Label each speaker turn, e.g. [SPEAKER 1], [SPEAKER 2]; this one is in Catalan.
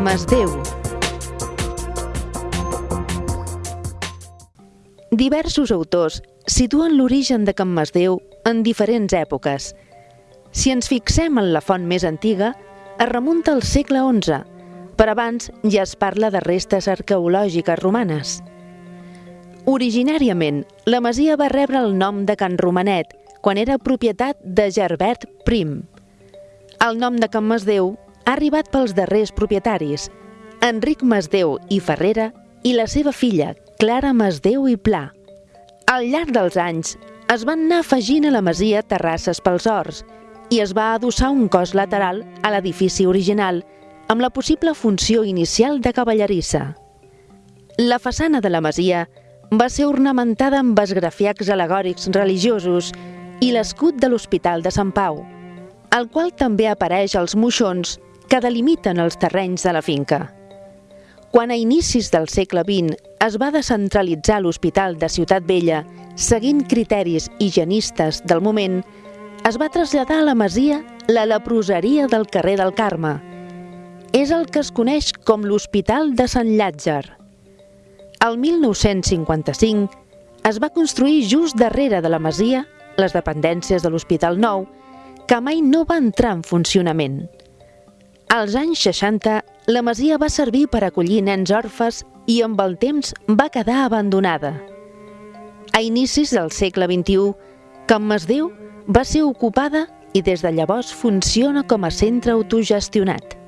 [SPEAKER 1] Masdeu. Diversos autors situen l'origen de Can Masdeu en diferents èpoques. Si ens fixem en la font més antiga, es remunta al segle XI, però abans ja es parla de restes arqueològiques romanes. Originàriament, la masia va rebre el nom de Can Romanet quan era propietat de Gerbert Prim. El nom de Can Masdeu ha arribat pels darrers propietaris, Enric Masdeu i Ferrera i la seva filla, Clara Masdeu i Pla. Al llarg dels anys, es van anar afegint a la masia terrasses pels horts i es va adossar un cos lateral a l'edifici original amb la possible funció inicial de cavallerissa. La façana de la masia va ser ornamentada amb esgrafiacs alegòrics religiosos i l'escut de l'Hospital de Sant Pau, el qual també apareix als moixons que delimiten els terrenys de la finca. Quan a inicis del segle XX es va descentralitzar l'Hospital de Ciutat Vella, seguint criteris higienistes del moment, es va traslladar a la masia la leproseria del carrer del Carme. És el que es coneix com l'Hospital de Sant Llàtzer. El 1955 es va construir just darrere de la masia les dependències de l'Hospital Nou, que mai no va entrar en funcionament. Als anys 60, la masia va servir per acollir nens orfes i amb el temps va quedar abandonada. A inicis del segle XXI, Can Masdeu va ser ocupada i des de llavors funciona com a centre autogestionat.